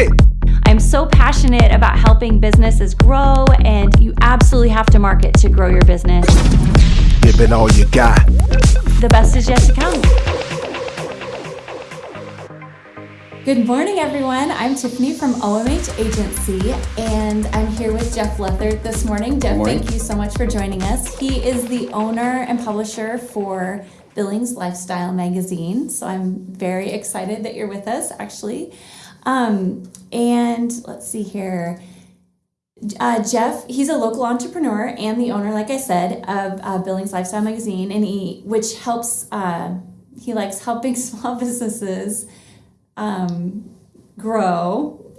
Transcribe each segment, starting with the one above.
it. I'm so passionate about helping businesses grow, and you absolutely have to market to grow your business. Give it all you got. The best is yet to come. Good morning, everyone. I'm Tiffany from OMH Agency, and I'm here with Jeff Lethert this morning. Jeff, morning. thank you so much for joining us. He is the owner and publisher for Billings Lifestyle Magazine, so I'm very excited that you're with us, actually. Um, and let's see here. Uh, Jeff, he's a local entrepreneur and the owner, like I said, of uh, Billings Lifestyle Magazine, and he which helps. Uh, he likes helping small businesses um, grow.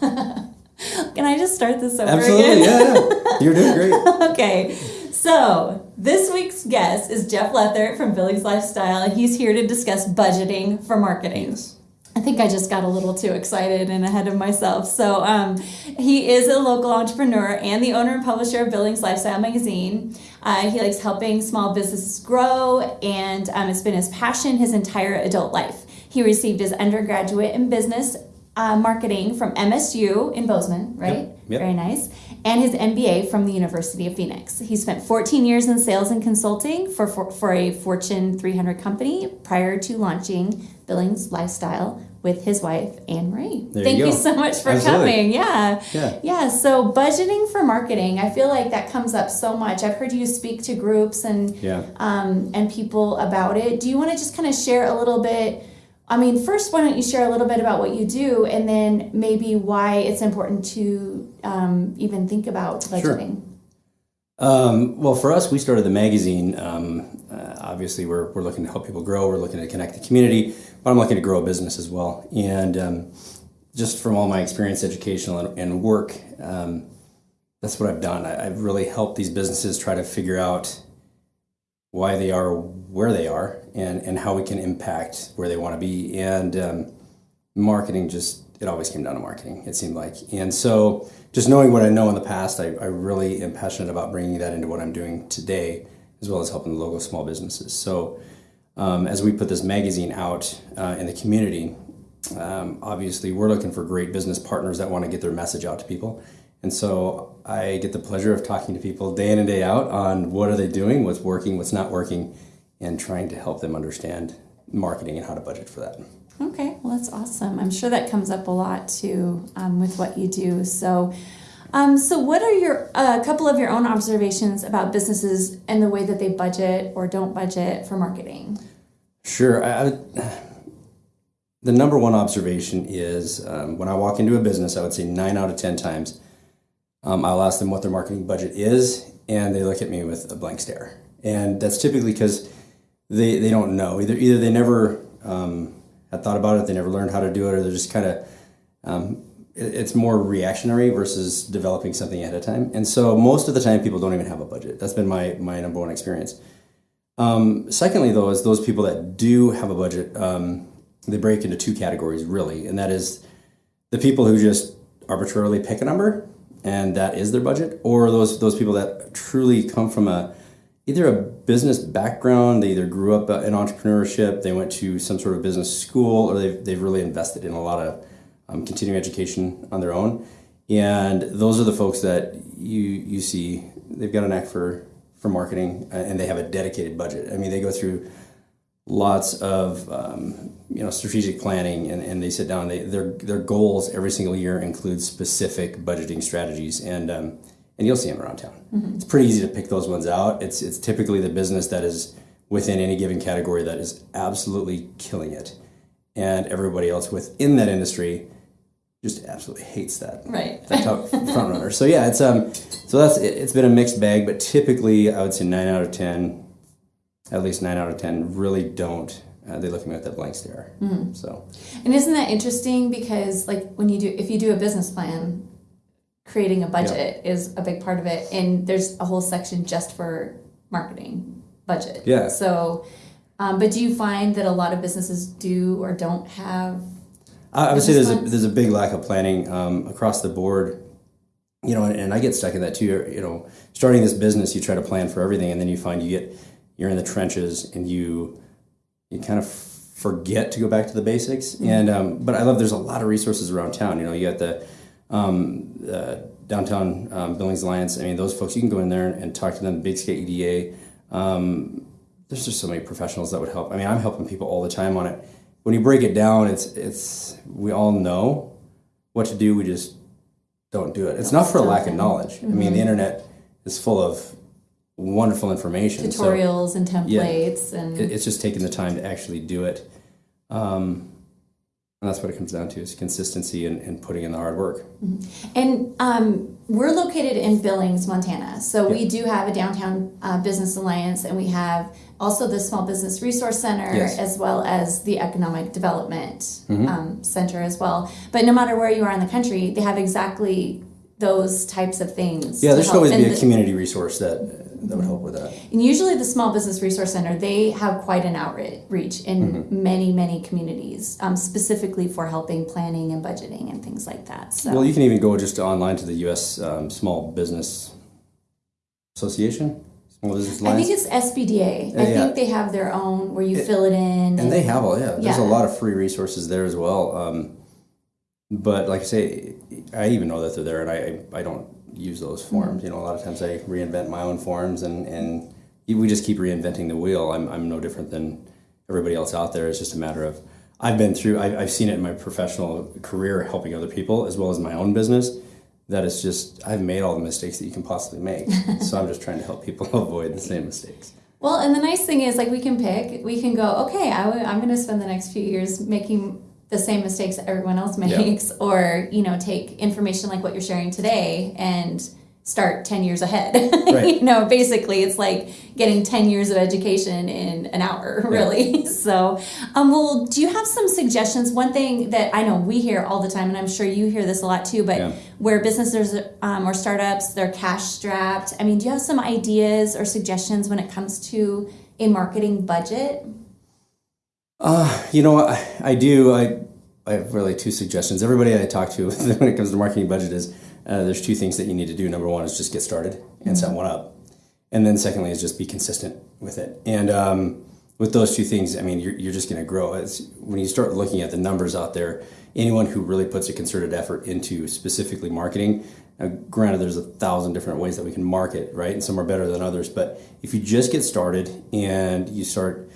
Can I just start this over Absolutely, again? yeah, yeah. You're doing great. okay, so this week's guest is Jeff Lethert from Billings Lifestyle, and he's here to discuss budgeting for marketing. Yes. I think I just got a little too excited and ahead of myself. So, um, he is a local entrepreneur and the owner and publisher of Billings Lifestyle Magazine. Uh, he likes helping small businesses grow, and um, it's been his passion his entire adult life. He received his undergraduate in business uh, marketing from MSU in Bozeman, right? Yep, yep. Very nice. And his MBA from the University of Phoenix. He spent 14 years in sales and consulting for, for, for a Fortune 300 company prior to launching Billings Lifestyle with his wife, Anne Marie. There Thank you you, so much for Absolutely. coming. Yeah. Yeah. Yeah. So, budgeting for marketing, I feel like that comes up so much. I've heard you speak to groups and Yeah. um, and people about it. Do you want to just kind of share a little bit? I mean, first, why don't you share a little bit about what you do, and then maybe why it's important to um, even think about budgeting. Um, well, for us, we started the magazine. Um, uh, obviously, we're, we're looking to help people grow. We're looking to connect the community, but I'm looking to grow a business as well. And um, just from all my experience, educational and, and work, um, that's what I've done. I, I've really helped these businesses try to figure out why they are where they are and, and how we can impact where they want to be. And um, marketing just, it always came down to marketing, it seemed like. And so just knowing what I know in the past, I, I really am passionate about bringing that into what I'm doing today, as well as helping the local small businesses. So um, as we put this magazine out uh, in the community, um, obviously we're looking for great business partners that want to get their message out to people. And so I get the pleasure of talking to people day in and day out on what are they doing, what's working, what's not working, and trying to help them understand marketing and how to budget for that. Okay, well, that's awesome. I'm sure that comes up a lot too um, with what you do. So, um, so what are your a couple of your own observations about businesses and the way that they budget or don't budget for marketing? Sure. I, I the number one observation is um, when I walk into a business, I would say nine out of 10 times, um, I'll ask them what their marketing budget is, and they look at me with a blank stare. And that's typically because they, they don't know. Either, either they never um, had thought about it, they never learned how to do it, or they're just kind of, um, it's more reactionary versus developing something ahead of time. And so most of the time, people don't even have a budget. That's been my, my number one experience. Um, secondly, though, is those people that do have a budget, um, they break into two categories really, and that is the people who just arbitrarily pick a number and that is their budget, or those those people that truly come from a either a business background, they either grew up in entrepreneurship, they went to some sort of business school, or they've, they've really invested in a lot of um, continuing education on their own. And those are the folks that you you see they've got a knack for for marketing uh, and they have a dedicated budget. I mean, they go through lots of um, you know strategic planning and, and they sit down they, their their goals every single year include specific budgeting strategies and um, and you'll see them around town it's pretty easy to pick those ones out it's it's typically the business that is within any given category that is absolutely killing it and everybody else within that industry just absolutely hates that Right. that top front runner so yeah it's um so that's it, it's been a mixed bag but typically i would say nine out of ten at least nine out of ten really don't. Uh, they look at me with that blank stare. So And isn't that interesting? Because like when you do, if you do a business plan, creating a budget is a big part of it, and there's a whole section just for marketing budget. Yeah. So, um, but do you find that a lot of businesses do or don't have? I, would say there's a there's a big lack of planning um, across the board. You know, and, and I get stuck in that too. You know, starting this business, you try to plan for everything, and then you find you get you're in the trenches, and you you kind of forget to go back to the basics. And um, but I love there's a lot of resources around town. You know, you got the um, uh, downtown um, Billings Alliance. I mean, those folks you can go in there and, and talk to them. Big Sky EDA. Um, there's just so many professionals that would help. I mean, I'm helping people all the time on it. When you break it down, it's it's we all know what to do. We just don't do it. It's not for a lack of knowledge. I mean, the internet is full of wonderful information. so- Tutorials and templates and it's just taking the time to actually do it. Um, and that's what it comes down to is consistency and, and putting in the hard work. And um, we're located in Billings, Montana. So we do have a downtown uh, business alliance, and we have also the Small Business Resource Center, Yes. as well as the Economic Development um, Center as well. But no matter where you are in the country, they have exactly those types of things. Yeah, there should always be a the- community resource that that would help with that. And usually, the Small Business Resource Center they have quite an outreach in Mm-hmm. many, many communities, um, specifically for helping planning and budgeting and things like that. So. Well, you can even go just online to the U.S. Um, Small Business Association, Small Business I think it's SBDA. I Yeah, yeah. think they have their own where you fill it in. and they have all yeah. There's a lot of free resources there as well. Um, but like I say, I even know that they're there, and I I don't use those Mm-hmm. forms. You know, a lot of times I reinvent my own forms, and and we just keep reinventing the wheel. I'm I'm no different than everybody else out there. It's just a matter of I've been through. I, I've seen it in my professional career, helping other people as well as my own business. That it's just I've made all the mistakes that you can possibly make. so I'm just trying to help people avoid the same mistakes. well, and the nice thing is, like, we can pick. We can go. Okay, I w- I'm going to spend the next few years making the same mistakes that everyone else makes, or you know, take information like what you're sharing today and start 10 years ahead. Right. you know basically it's like getting 10 years of education in an hour really. So um, well do you have some suggestions? One thing that i know we hear all the time and i'm sure you hear this a lot too but Yeah. where businesses um, or startups they're cash strapped. I mean do you have some ideas or suggestions when it comes to a marketing budget Uh, you know, I, I do. I, I have really two suggestions. Everybody I talk to when it comes to marketing budget is uh, there's two things that you need to do. Number one is just get started and set one up, and then secondly is just be consistent with it. And um, with those two things, I mean, you're, you're just going to grow. It's when you start looking at the numbers out there. Anyone who really puts a concerted effort into specifically marketing, now, granted, there's a thousand different ways that we can market, right? And some are better than others. But if you just get started and you start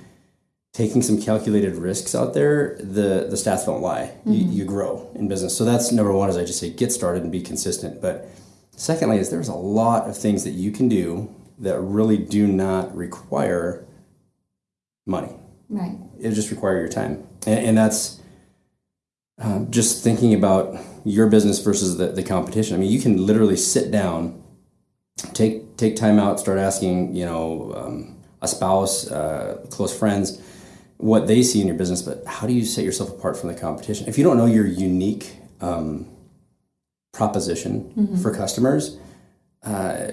taking some calculated risks out there, the the stats don't lie. You, you grow in business. So that's number one. Is I just say get started and be consistent. But secondly, is there's a lot of things that you can do that really do not require money. right It just require your time, and, and that's um, just thinking about your business versus the, the competition. I mean, you can literally sit down, take take time out, start asking, you know, um, a spouse, uh, close friends, what they see in your business. But how do you set yourself apart from the competition? If you don't know your unique um, proposition for customers, uh,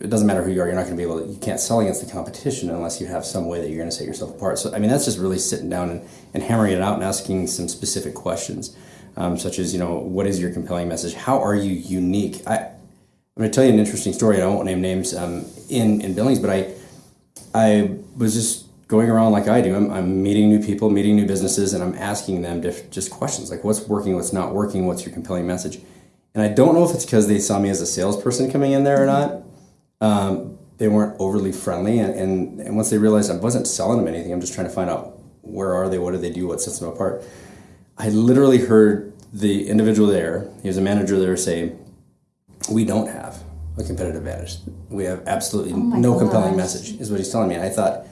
it doesn't matter who you are. You're not going to be able to. You can't sell against the competition unless you have some way that you're going to set yourself apart. So I mean, that's just really sitting down and, and hammering it out and asking some specific questions, um, such as you know, what is your compelling message? How are you unique? I, I'm going to tell you an interesting story. I won't name names um, in in Billings, but I I was just going around like I do. I'm, I'm meeting new people, meeting new businesses, and I'm asking them diff- just questions like what's working, what's not working, what's your compelling message. And I don't know if it's because they saw me as a salesperson coming in there or not. Um, they weren't overly friendly, and, and, and once they realized I wasn't selling them anything, I'm just trying to find out where are they, what do they do, what sets them apart. I literally heard the individual there, he was a manager there, say, "We don't have a competitive advantage. We have absolutely my no compelling message," is what he's telling me. And I thought,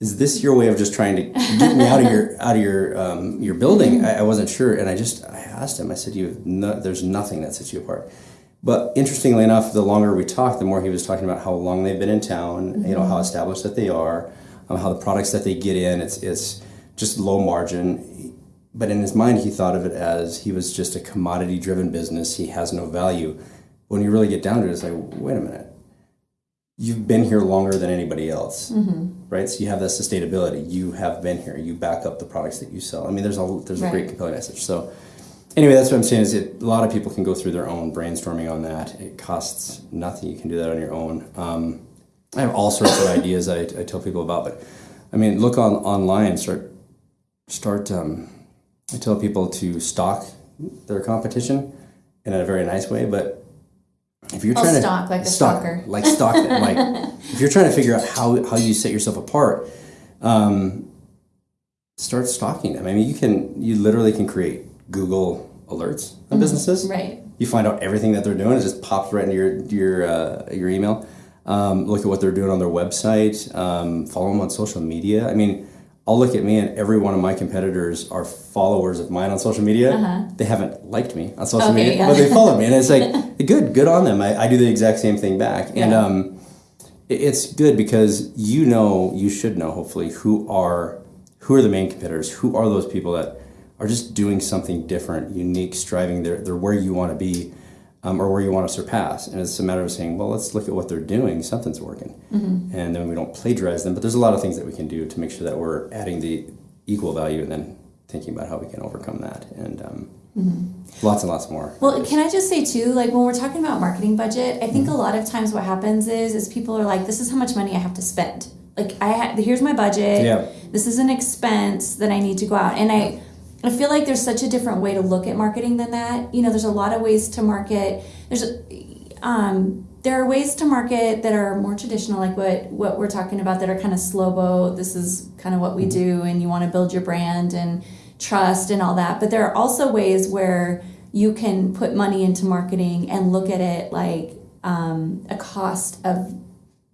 is this your way of just trying to get me out of your out of your um, your building? I, I wasn't sure, and I just I asked him. I said, "You, no, there's nothing that sets you apart." But interestingly enough, the longer we talked, the more he was talking about how long they've been in town. You know how established that they are, um, how the products that they get in. It's it's just low margin. But in his mind, he thought of it as he was just a commodity driven business. He has no value. When you really get down to it, it's like, wait a minute you've been here longer than anybody else, right? So you have that sustainability. You have been here. You back up the products that you sell. I mean, there's a there's a great compelling message. So anyway, that's what I'm saying is it, a lot of people can go through their own brainstorming on that. It costs nothing. You can do that on your own. Um, I have all sorts of ideas I, I tell people about, but I mean, look on online, start start. Um, I tell people to stalk their competition in a very nice way, but if you're Oh, trying stalk, to like a stalk, stalker. like stalk them, like if you're trying to figure out how how you set yourself apart, um, start stalking them. I mean, you can you literally can create Google alerts on businesses. Mm-hmm. Right. You find out everything that they're doing. It just pops right into your your uh, your email. Um, look at what they're doing on their website. Um, follow them on social media. I mean, I'll look at me and every one of my competitors are followers of mine on social media. They haven't liked me on social Uh-huh. Okay, media, yeah. but they follow me, and it's like good, good on them. I, I do the exact same thing back, and um, it- it's good because you know you should know hopefully who are who are the main competitors who are those people that are just doing something different unique striving. They're, they're where you want to be um, or where you want to surpass. And it's a matter of saying well let's look at what they're doing. Something's working. And then we don't plagiarize them but there's a lot of things that we can do to make sure that we're adding the equal value and then thinking about how we can overcome that. And um, Mm-hmm. lots and lots more Well, can I just say too, like when we're talking about marketing budget, I think a mm-hmm. lot of times what happens is is people are like, this is how much money I have to spend. Like I ha- here's my budget. Yeah. This is an expense that I need to go out, and I I feel like there's such a different way to look at marketing than that. You know, there's a lot of ways to market. There's um, there are ways to market that are more traditional, like what what we're talking about, that are kind of slow boat. This is kind of what we mm-hmm. do, and you want to build your brand and trust and all that. But there are also ways where you can put money into marketing and look at it like um, a cost of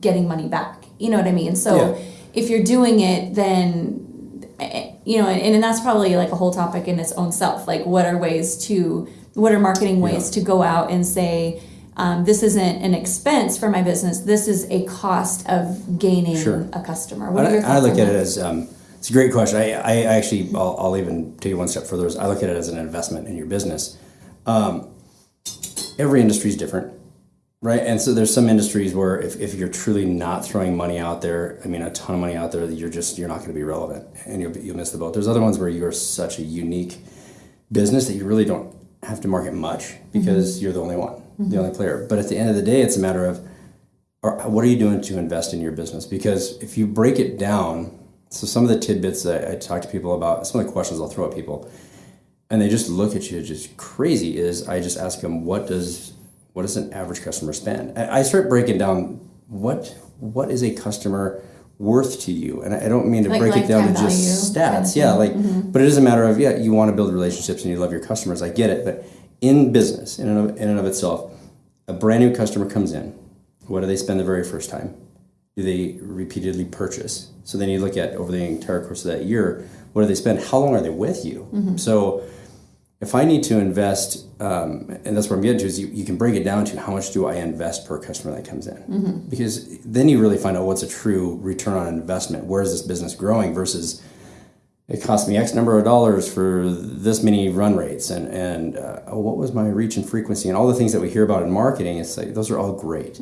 getting money back. You know what I mean? So Yeah. if you're doing it, then eh, you know, and, and that's probably like a whole topic in its own self. Like, what are ways to, what are marketing ways to go out and say, um, this isn't an expense for my business. This is a cost of gaining Sure. a customer. What are I, your I look at it as um, it's a great question. I, I actually I'll, I'll even take it one step further. Is I look at it as an investment in your business. Um, every industry is different, right? And so there's some industries where if, if you're truly not throwing money out there, I mean a ton of money out there, you're just you're not going to be relevant and you'll you'll miss the boat. There's other ones where you're such a unique business that you really don't have to market much because you're the only one, the only player. But at the end of the day, it's a matter of what are you doing to invest in your business? Because if you break it down, so some of the tidbits that I talk to people about, some of the questions I'll throw at people, and they just look at you just crazy. Is I just ask them, what does what does an average customer spend? I I start breaking down what what is a customer worth to you, and I I don't mean to Like break it down to just value stats. Yeah, like, Mm-hmm. but it is a matter of yeah, you want to build relationships and you love your customers. I get it, but in business, in and of, in and of itself, a brand new customer comes in. What do they spend the very first time? Do they repeatedly purchase? So then you look at over the entire course of that year, what do they spend? How long are they with you? So if I need to invest, um, and that's what I'm getting to, is you, you can break it down to how much do I invest per customer that comes in? Because then you really find out what's a true return on investment. Where is this business growing versus it cost me X number of dollars for this many run rates and and uh, oh, what was my reach and frequency and all the things that we hear about in marketing. It's like those are all great,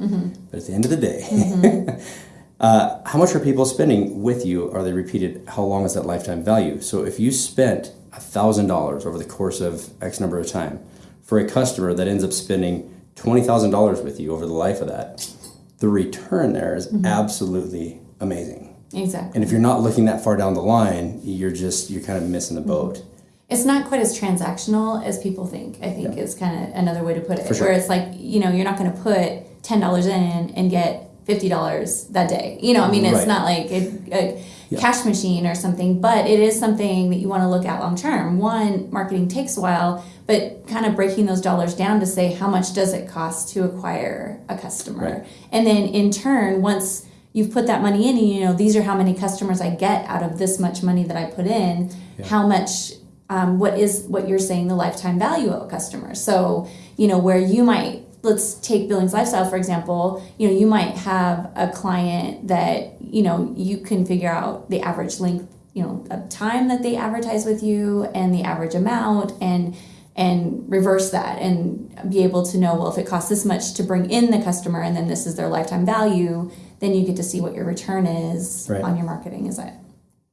but at the end of the day, uh, how much are people spending with you? Are they repeated? How long is that lifetime value? So if you spent thousand dollars over the course of X number of time for a customer that ends up spending twenty thousand dollars with you over the life of that, the return there is absolutely amazing. Exactly. And if you're not looking that far down the line, you're just you're kind of missing the boat. Mm-hmm. it's not quite as transactional as people think. I think is kind of another way to put it. sure. Where it's like you know you're not going to put ten dollars in and get fifty dollars that day. You know, I mean, it's Right. not like a, a cash machine or something, but it is something that you want to look at long term. One, marketing takes a while, but kind of breaking those dollars down to say how much does it cost to acquire a customer, Right. and then in turn, once you've put that money in, and you know these are how many customers I get out of this much money that I put in. How much um, what is what you're saying the lifetime value of a customer. So you know where you might let's take billings lifestyle for example. You know you might have a client that you know you can figure out the average length you know of time that they advertise with you and the average amount and and reverse that and be able to know well if it costs this much to bring in the customer and then this is their lifetime value then you get to see what your return is Right. on your marketing is it?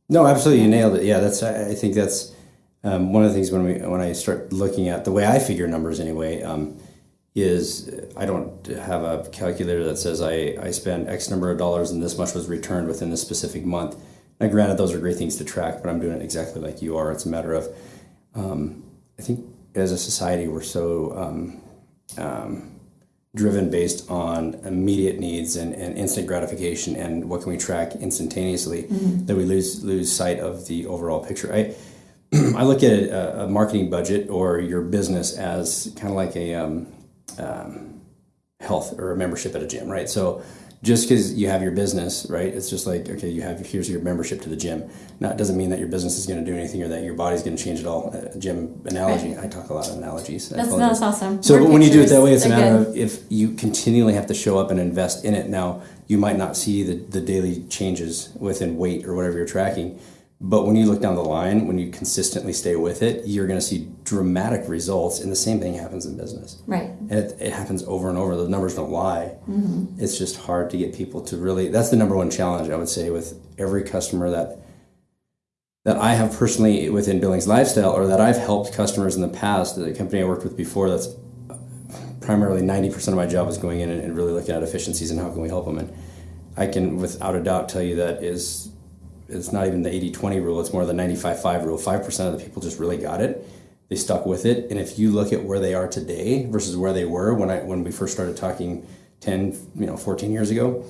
No, absolutely, you nailed it. Yeah, that's I think that's um, one of the things when we when I start looking at the way I figure numbers anyway. Um, is I don't have a calculator that says I, I spend X number of dollars and this much was returned within this specific month. Now, granted, those are great things to track, but I'm doing it exactly like you are. It's a matter of, um, I think, as a society, we're so um, um, driven based on immediate needs and, and instant gratification and what can we track instantaneously that we lose lose sight of the overall picture. I I look at a, a marketing budget or your business as kind of like a um, um, health or a membership at a gym, right? So just because you have your business, right? It's just like okay, you have here's your membership to the gym. Now it doesn't mean that your business is going to do anything or that your body's going to change at all. A gym analogy. I talk a lot of analogies. That's, that's awesome. So Word when you do it that way, it's a matter good. of if you continually have to show up and invest in it. Now you might not see the, the daily changes within weight or whatever you're tracking, but when you look down the line, when you consistently stay with it, you're going to see dramatic results. And the same thing happens in business. Right. And it, it happens over and over. The numbers don't lie. Mm-hmm. It's just hard to get people to really. That's the number one challenge I would say with every customer that that I have personally within Billings Lifestyle, or that I've helped customers in the past. The company I worked with before, that's primarily ninety percent of my job is going in and, and really looking at efficiencies and how can we help them. And I can, without a doubt, tell you that is it's not even the 80-20 rule. It's more the 95-5 rule. Five percent of the people just really got it. They stuck with it. And if you look at where they are today versus where they were when I when we first started talking 10, you know, 14 years ago,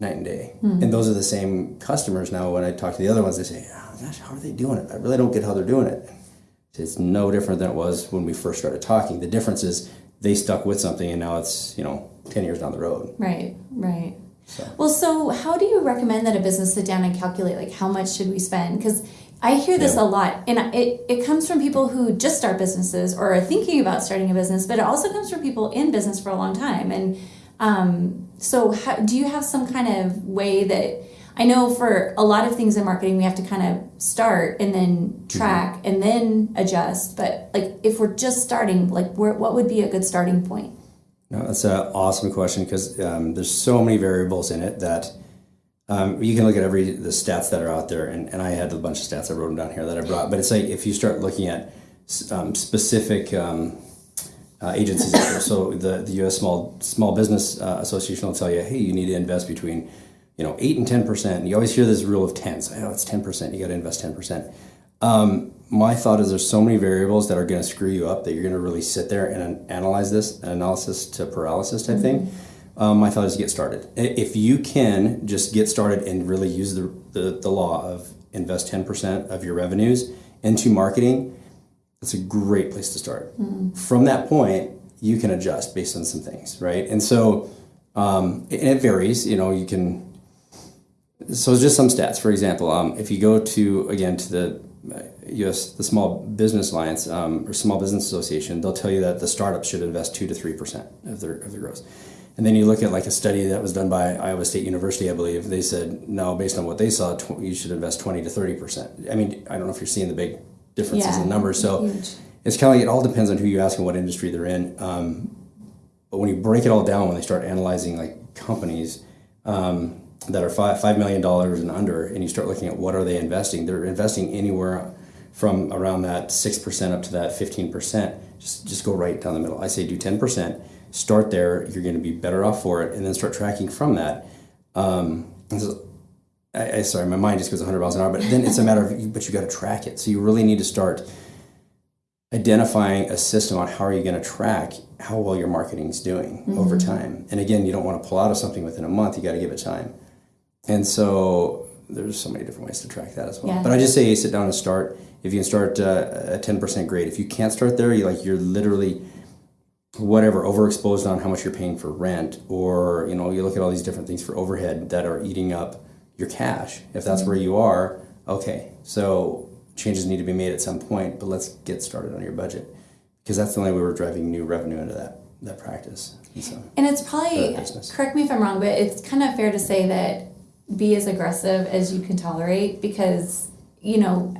night and day. Hmm. And those are the same customers now. When I talk to the other ones, they say, oh, gosh, how are they doing it? I really don't get how they're doing it. It's no different than it was when we first started talking. The difference is they stuck with something and now it's, you know, 10 years down the road. Right, right. So. Well, so how do you recommend that a business sit down and calculate like how much should we spend? Because I hear this Yeah. a lot, and it, it comes from people who just start businesses or are thinking about starting a business, but it also comes from people in business for a long time. And um, so, how, do you have some kind of way that I know for a lot of things in marketing, we have to kind of start and then track and then adjust. But like if we're just starting, like where, what would be a good starting point? No, that's an awesome question because um, there's so many variables in it that um, you can look at every the stats that are out there, and, and I had a bunch of stats I wrote them down here that I brought. But it's like if you start looking at um, specific um, uh, agencies, so the the U.S. Small Small Business uh, Association will tell you, hey, you need to invest between you know eight and ten percent. And you always hear this rule of tens. Oh, it's ten percent. You got to invest ten percent. Um, my thought is there's so many variables that are going to screw you up that you're going to really sit there and analyze this analysis to paralysis type thing. Um, my thought is get started. If you can just get started and really use the, the, the law of invest 10% of your revenues into marketing, that's a great place to start. From that point, you can adjust based on some things, right? And so, um, and it varies. You know, you can. So just some stats. For example, um, if you go to again to the U.S. the Small Business Alliance um, or Small Business Association, they'll tell you that the startups should invest two to three percent of their of their gross. And then you look at like a study that was done by Iowa State University, I believe. They said no, based on what they saw, tw- you should invest twenty to thirty percent. I mean, I don't know if you're seeing the big differences Yeah, in numbers. So huge. it's kind of like it all depends on who you ask and what industry they're in. Um, but when you break it all down, when they start analyzing like companies um, that are five five million dollars and under, and you start looking at what are they investing, they're investing anywhere from around that six percent up to that fifteen percent. Just just go right down the middle. I say do ten percent. Start there. You're going to be better off for it, and then start tracking from that. Um, I, I sorry, my mind just goes 100 miles an hour. But then it's a matter of, but you got to track it. So you really need to start identifying a system on how are you going to track how well your marketing is doing over time. And again, you don't want to pull out of something within a month. You got to give it time. And so there's so many different ways to track that as well. Yeah. But I just say sit down and start. If you can start uh, at 10%, grade, If you can't start there, you like you're literally whatever overexposed on how much you're paying for rent or you know you look at all these different things for overhead that are eating up your cash if that's where you are okay so changes need to be made at some point but let's get started on your budget because that's the only way we're driving new revenue into that that practice and so And it's probably, correct me if I'm wrong, but it's kind of fair to say that be as aggressive as you can tolerate because, you know,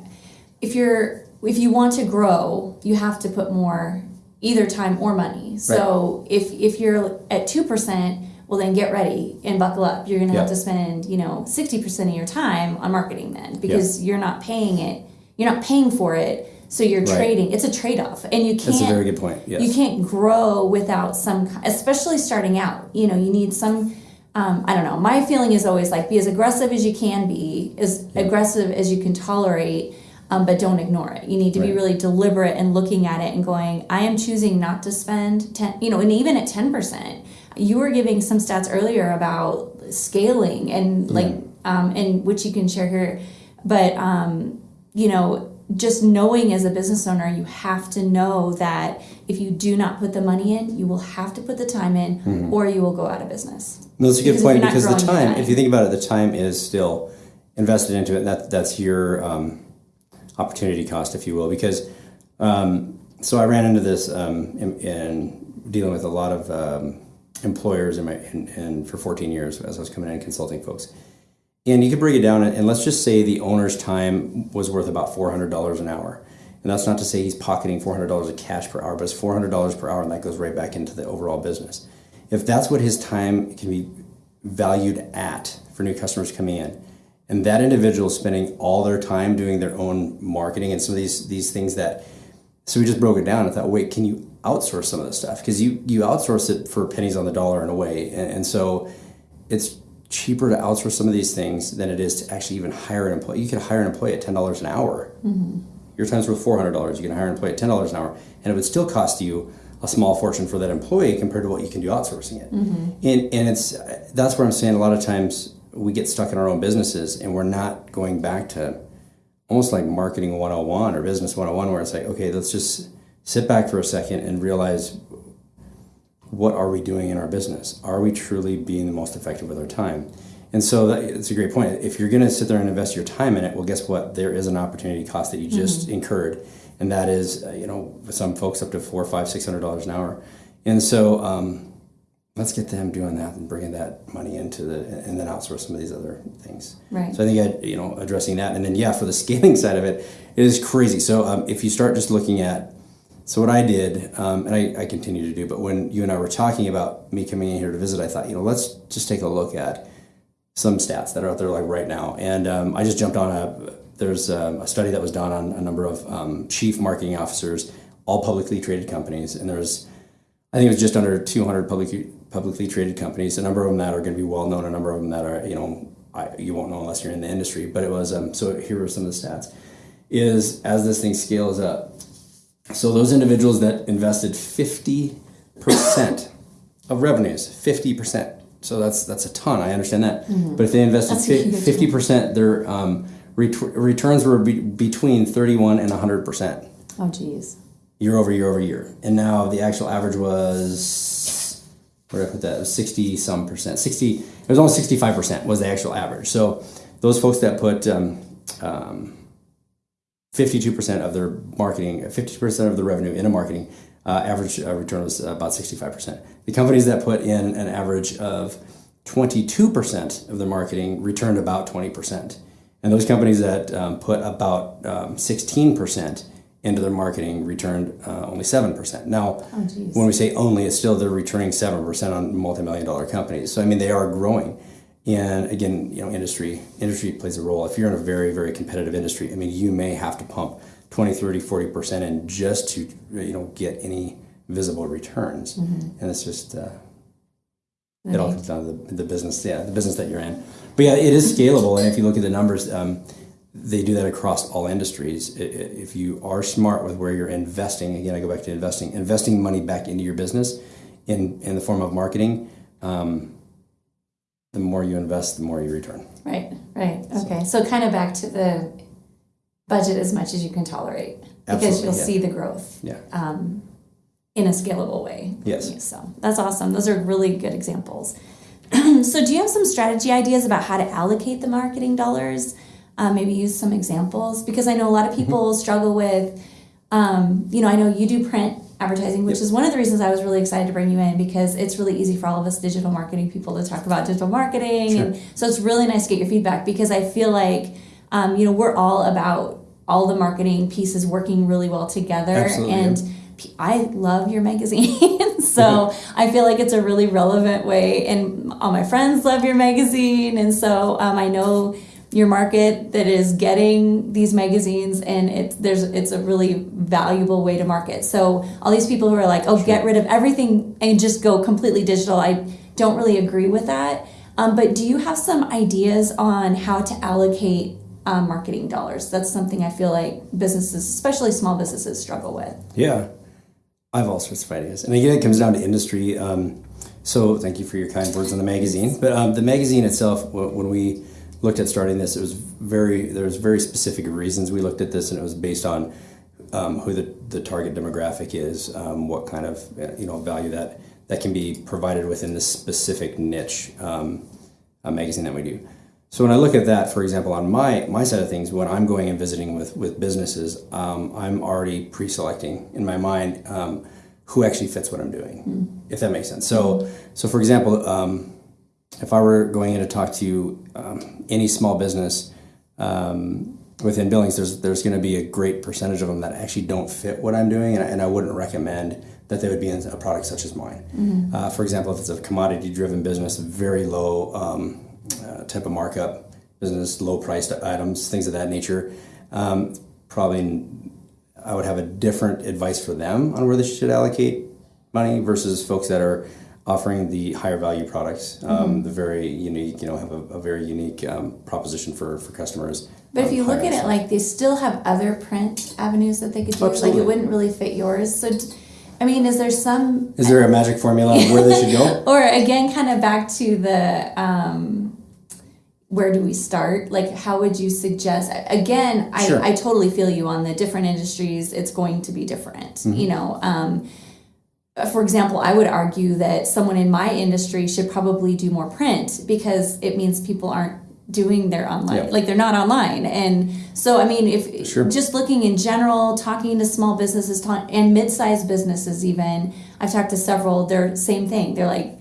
if you're, if you want to grow, you have to put more either time or money. So if, if you're at 2%, well then get ready and buckle up. You're going to have to spend, you know, 60% of your time on marketing then because you're not paying it, you're not paying for it. So you're Right. trading. It's a trade-off and you can't that's a very good point yes you can't grow without some especially starting out you know you need some um, I don't know. My feeling is always like be as aggressive as you can be, as aggressive as you can tolerate, um, but don't ignore it. You need to be really deliberate and looking at it and going, I am choosing not to spend 10, you know, and even at 10%. You were giving some stats earlier about scaling and like, um, and which you can share here. But, um, you know, just knowing as a business owner, you have to know that if you do not put the money in, you will have to put the time in or you will go out of business. No, that's a good Because point because the time, if you think about it, the time is still invested into it. That that's your um, opportunity cost, if you will. Because um, so I ran into this um, in, in dealing with a lot of um, employers in my in, in for 14 years as I was coming in and consulting folks. And you could break it down, and let's just say the owner's time was worth about four hundred dollars an hour. And that's not to say he's pocketing four hundred dollars of cash per hour, but it's four hundred dollars per hour, and that goes right back into the overall business. If that's what his time can be valued at for new customers coming in, and that individual is spending all their time doing their own marketing and some of these these things that, so we just broke it down and thought, wait, can you outsource some of this stuff? Because you you outsource it for pennies on the dollar in a way, and, and so it's cheaper to outsource some of these things than it is to actually even hire an employee. You could hire an employee at ten dollars an hour. Mm-hmm. Your time's worth four hundred dollars. You can hire an employee at ten dollars an hour, and it would still cost you a small fortune for that employee compared to what you can do outsourcing it. Mm-hmm. And and it's that's where I'm saying a lot of times we get stuck in our own businesses and we're not going back to almost like marketing 101 or business 101 where it's like okay let's just sit back for a second and realize what are we doing in our business? Are we truly being the most effective with our time? And so that, it's a great point. If you're going to sit there and invest your time in it, well, guess what? There is an opportunity cost that you just incurred, and that is, uh, you know, some folks up to four, five, six hundred dollars an hour. And so, um, let's get them doing that and bringing that money into the, and then outsource some of these other things. Right. So I think I, you know, addressing that, and then yeah, for the scaling side of it, it is crazy. So um, if you start just looking at so what I did, um, and I, I continue to do, but when you and I were talking about me coming in here to visit, I thought, you know, let's just take a look at some stats that are out there like right now. And um, I just jumped on a, there's um, a study that was done on a number of um, chief marketing officers, all publicly traded companies. And there's, I think it was just under 200 publicly, publicly traded companies, a number of them that are going to be well known, a number of them that are, you know, I, you won't know unless you're in the industry. But it was, um, so here are some of the stats, is as this thing scales up, so those individuals that invested fifty percent of revenues, fifty percent. So that's that's a ton. I understand that. But if they invested fifty percent, their um, ret- returns were be- between thirty-one and hundred percent Oh, geez. year over year over year. And now the actual average was where did I put that? It was sixty some percent. Sixty. It was almost sixty-five percent was the actual average. So those folks that put um, um, 52% of their marketing, 50% of the revenue into marketing, uh, average uh, return was about 65%. The companies that put in an average of 22% of their marketing returned about 20%. And those companies that um, put about um, 16% into their marketing returned uh, only 7%. Now, Oh, when we say only, it's still they're returning 7% on multi-million dollar companies. So, I mean, they are growing. And again, you know, industry industry plays a role. If you're in a very, very competitive industry, I mean, you may have to pump 20, 30, 40% in just to, you know, get any visible returns. And it's just, uh, it all comes down to the, the business, yeah, the business that you're in. But yeah, it is scalable. And if you look at the numbers, um, they do that across all industries. If you are smart with where you're investing, again, I go back to investing, investing money back into your business in, in the form of marketing, um, the more you invest, the more you return. Right, right. Okay. So kind of back to the budget as much as you can tolerate because you'll yeah. see the growth Yeah. um, in a scalable way. Yes. So that's awesome. Those are really good examples. so, do you have some strategy ideas about how to allocate the marketing dollars? Uh, maybe use some examples because I know a lot of people struggle with. Um, you know, I know you do print advertising, which Yep. is one of the reasons I was really excited to bring you in because it's really easy for all of us digital marketing people to talk about digital marketing, Sure. and so it's really nice to get your feedback because I feel like um, you know we're all about all the marketing pieces working really well together, Absolutely, and I love your magazine, so I feel like it's a really relevant way, and all my friends love your magazine, and so um, I know your market that is getting these magazines, and it's there's it's a really valuable way to market. So all these people who are like, oh, get rid of everything and just go completely digital, I don't really agree with that. Um, but do you have some ideas on how to allocate um, marketing dollars? That's something I feel like businesses, especially small businesses, struggle with. Yeah, I have all sorts of ideas, and again, it comes down to industry. Um, so, thank you for your kind words on the magazine. But um, the magazine itself, when we looked at starting this, it was very there was very specific reasons we looked at this, and it was based on um, who the, the target demographic is, um, what kind of uh, you know value that that can be provided within this specific niche um, magazine that we do. So when I look at that, for example, on my my side of things, when I'm going and visiting with with businesses, um, I'm already pre-selecting in my mind um, who actually fits what I'm doing, if that makes sense. So so for example, um, if I were going in to talk to um, any small business um, within Billings, there's there's going to be a great percentage of them that actually don't fit what I'm doing, and I, and I wouldn't recommend that they would be in a product such as mine. Uh, for example, if it's a commodity-driven business, very low um, uh, type of markup business, low-priced items, things of that nature, um, probably I would have a different advice for them on where they should allocate money versus folks that are offering the higher value products, um, the very unique, you know, have a, a very unique um, proposition for, for customers. But if um, you look at it like they still have other print avenues that they could do, like it wouldn't really fit yours. So, I mean, is there some is there a magic formula on where they should go? or again kind of back to the um where do we start like how would you suggest again i Sure. i totally feel you on the different industries it's going to be different Mm-hmm. you know um Uh, for example, I would argue that someone in my industry should probably do more print because it means people aren't doing their online, Yeah. like they're not online. And so, I mean, if Sure. just looking in general, talking to small businesses and mid-sized businesses, even I've talked to several. They're the same thing. They're like,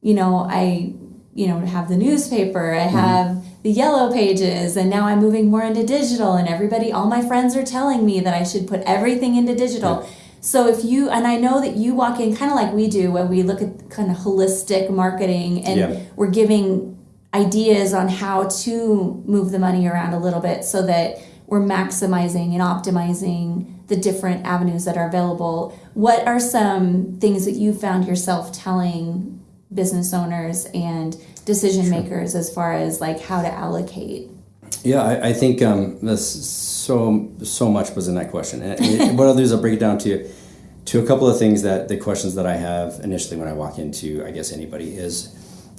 you know, I, you know, have the newspaper. I mm-hmm. have the yellow pages, and now I'm moving more into digital. And everybody, all my friends are telling me that I should put everything into digital. So if you and I know that you walk in kind of like we do, when we look at kind of holistic marketing, and Yeah. we're giving ideas on how to move the money around a little bit so that we're maximizing and optimizing the different avenues that are available. What are some things that you found yourself telling business owners and decision makers as far as like how to allocate? Yeah, I, I think um, that's so so much was in that question. And what I'll do is I'll break it down to to a couple of things that the questions that I have initially when I walk into I guess anybody is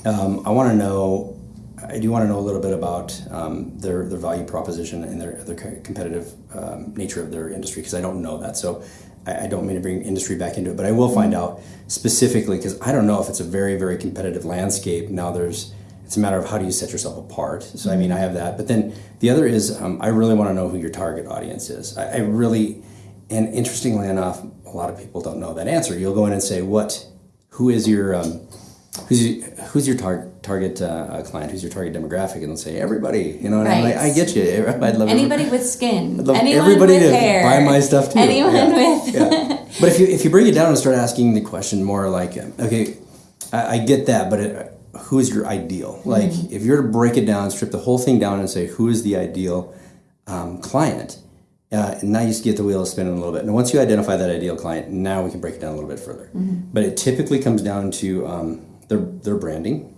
um, I want to know I do want to know a little bit about um, their their value proposition and their their competitive um, nature of their industry because I don't know that. So I, I don't mean to bring industry back into it, but I will find out specifically because I don't know if it's a very very competitive landscape. Now there's it's a matter of how do you set yourself apart. So I mean I have that, but then the other is um, I really want to know who your target audience is. I, I really and interestingly enough, a lot of people don't know that answer. You'll go in and say, "What? Who is your um, who's your, who's your target target uh, uh, client? Who's your target demographic?" And they'll say, "Everybody." You know, and I'm Right. like, "I get you. I'd love Anybody with skin, I'd love anyone everybody with to hair, buy my stuff too. anyone Yeah. with yeah. But if you if you bring it down and start asking the question more like, um, okay, I, I get that, but it, who is your ideal? Like, Mm-hmm. if you're to break it down, strip the whole thing down, and say who is the ideal um, client, uh, and now you just get the wheel spinning a little bit. And once you identify that ideal client, now we can break it down a little bit further. But it typically comes down to um, their their branding.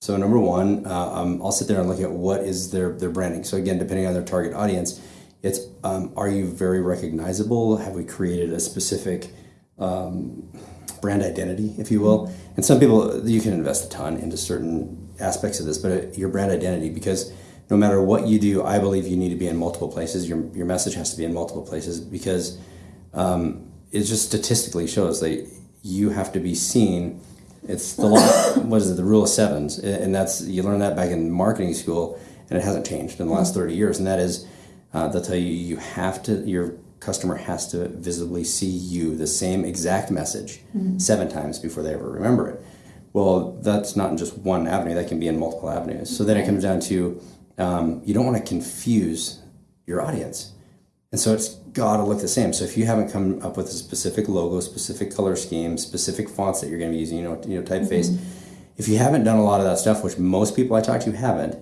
So number one, uh, um, I'll sit there and look at what is their their branding. So again, depending on their target audience, it's um, are you very recognizable? Have we created a specific um, brand identity, if you will? And some people you can invest a ton into certain aspects of this, but uh, your brand identity because no matter what you do, I believe you need to be in multiple places. Your your message has to be in multiple places because um, it just statistically shows that you have to be seen. It's the law. what is it? The rule of sevens, and that's you learn that back in marketing school, and it hasn't changed in the last thirty years. And that is, uh, they'll tell you you have to. Your customer has to visibly see you the same exact message seven times before they ever remember it. Well, that's not in just one avenue. That can be in multiple avenues. So then it comes down to um, you don't want to confuse your audience. And so it's got to look the same. So if you haven't come up with a specific logo, specific color scheme, specific fonts that you're going to be using, you know, you know, typeface, if you haven't done a lot of that stuff, which most people I talk to haven't,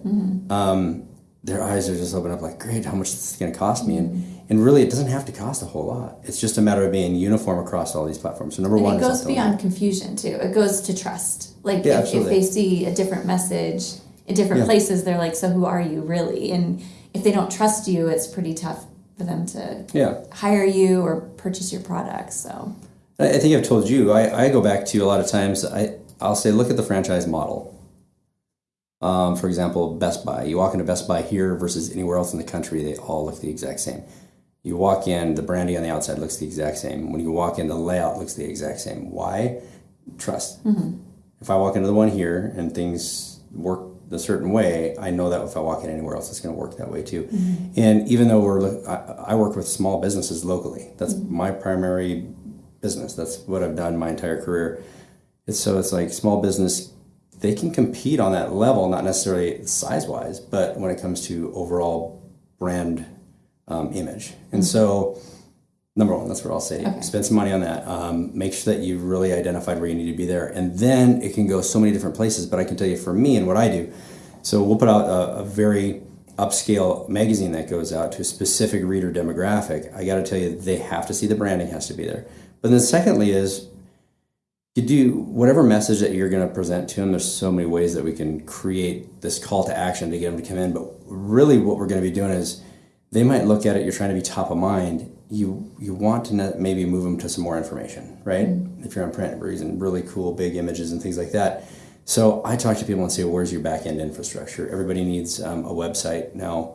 um, their eyes are just open up like, great, how much is this going to cost me? And And really, it doesn't have to cost a whole lot. It's just a matter of being uniform across all these platforms. So number And one, it goes beyond confusion too. It goes to trust. Like Yeah, if, if they see a different message in different Yeah. places, they're like, "So who are you really?" And if they don't trust you, it's pretty tough for them to Yeah, hire you or purchase your products. So I I think I've told you. I, I go back to a lot of times. I I'll say, look at the franchise model. Um, for example, Best Buy. You walk into Best Buy here versus anywhere else in the country, they all look the exact same. You walk in, the branding on the outside looks the exact same. When you walk in, the layout looks the exact same. Why? Trust. Mm-hmm. If I walk into the one here and things work a certain way, I know that if I walk in anywhere else, it's going to work that way too. Mm-hmm. And even though we're, I, I work with small businesses locally. That's mm-hmm. my primary business. That's what I've done my entire career. It's so it's like small business, they can compete on that level, not necessarily size wise, but when it comes to overall brand um, image. And so, number one, that's what I'll say. Okay. Spend some money on that. Um, make sure that you've really identified where you need to be there. And then it can go so many different places. But I can tell you for me and what I do, so we'll put out a, a very upscale magazine that goes out to a specific reader demographic. I got to tell you, they have to see the branding has to be there. But then, secondly, is you do whatever message that you're going to present to them. There's so many ways that we can create this call to action to get them to come in. But really, what we're going to be doing is they might look at it. You're trying to be top of mind. You you want to maybe move them to some more information, right? If you're on print, we're really cool big images and things like that. So I talk to people and say, "Where's your back end infrastructure?" Everybody needs um, a website now.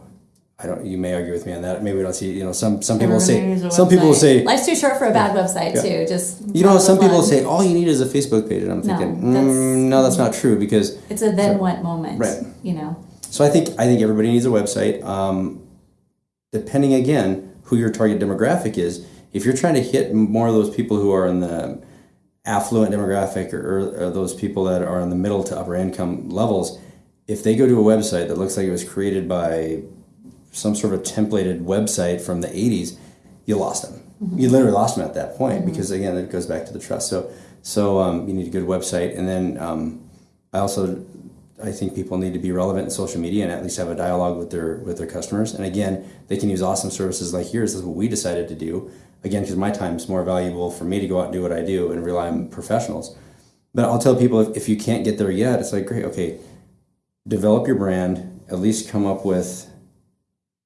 I don't. You may argue with me on that. Maybe we don't see. You know, some some people say. Some people say. life's too short for a bad website too. Just You know, some people fun. say all you need is a Facebook page, and I'm No, thinking, that's- mm, no, that's not true because it's a then what moment, Right. You know, So I think I think everybody needs a website. Um, depending again who your target demographic is, if you're trying to hit more of those people who are in the affluent demographic or, or those people that are in the middle to upper income levels, if they go to a website that looks like it was created by some sort of templated website from the 80s, you lost them. You literally lost them at that point because again, it goes back to the trust. So, so um, you need a good website, and then um, I also I think people need to be relevant in social media and at least have a dialogue with their with their customers. And again, they can use awesome services like yours. This is what we decided to do. Again, because my time is more valuable for me to go out and do what I do and rely on professionals. But I'll tell people if, if you can't get there yet, it's like great, okay, develop your brand. At least come up with.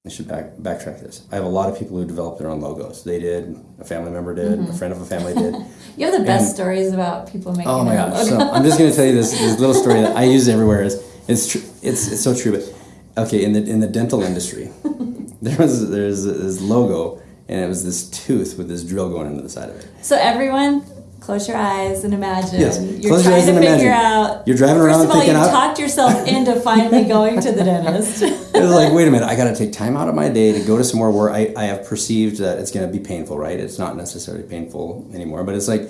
I should back backtrack this. I have a lot of people who develop their own logos. They did. A family member did. A mm-hmm. friend of a family did. you have the best And- stories about people making. Oh my gosh! own So I'm just going to tell you this, this little story that I use everywhere. Is it's tr- it's it's so true. But okay, in the in the dental industry, there was there's this logo, and it was this tooth with this drill going into the side of it. So everyone, close your eyes and imagine. Yes, You're close your eyes to and figure imagine. out. You're driving First around of all, you I- talked yourself into finally going to the dentist. It was like, wait a minute, I got to take time out of my day to go to somewhere where I, I have perceived that it's going to be painful, right? It's not necessarily painful anymore, but it's like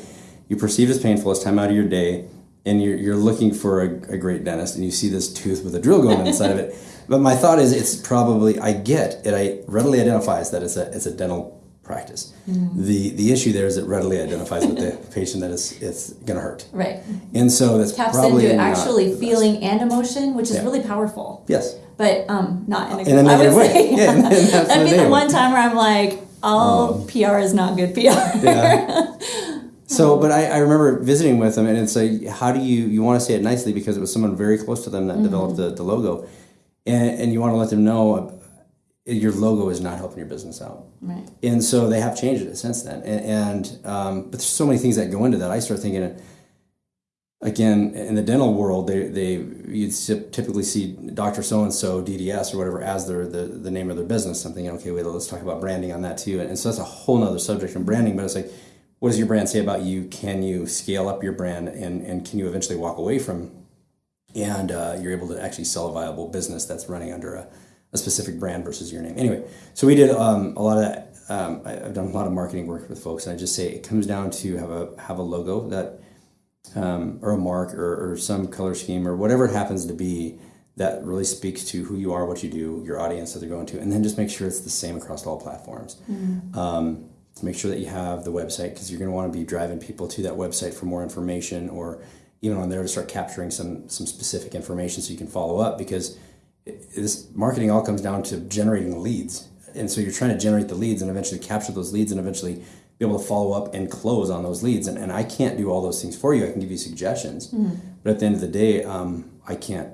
you perceive as painful as time out of your day, and you're, you're looking for a, a great dentist, and you see this tooth with a drill going inside of it. But my thought is, it's probably I get it. I readily identifies that it's a it's a dental practice. Mm-hmm. The the issue there is it readily identifies with the patient that it's it's going to hurt, right. and so that's Taps probably into not actually the best. feeling and emotion, which is Yeah. really powerful. Yes. But um, not in a, In a I would way. say, Yeah, in- in That'd be the one time where I'm like, all um, PR is not good PR. yeah. So, but I, I remember visiting with them, and it's like, how do you you want to say it nicely because it was someone very close to them that mm-hmm. developed the, the logo, and and you want to let them know your logo is not helping your business out, Right. and so they have changed it since then, and, and um, but there's so many things that go into that. I start thinking. Again, in the dental world, they, they you'd typically see Doctor So and So DDS or whatever as their the, the name of their business. I'm thinking, okay, wait, let's talk about branding on that too. And, so that's a whole nother subject in branding. But it's like, what does your brand say about you? Can you scale up your brand and, and can you eventually walk away from and uh, you're able to actually sell a viable business that's running under a, a specific brand versus your name. Anyway, so we did um, a lot of that. Um, I, I've done a lot of marketing work with folks, and I just say it comes down to have a have a logo that um, or a mark or, or some color scheme or whatever it happens to be that really speaks to who you are, what you do, your audience that they're going to, and then just make sure it's the same across all platforms. Um, make sure that you have the website because you're going to want to be driving people to that website for more information or even on there to start capturing some some specific information so you can follow up because this marketing all comes down to generating leads and so you're trying to generate the leads and eventually capture those leads and eventually be able to follow up and close on those leads. And, and I can't do all those things for you. I can give you suggestions, but at the end of the day, um, I can't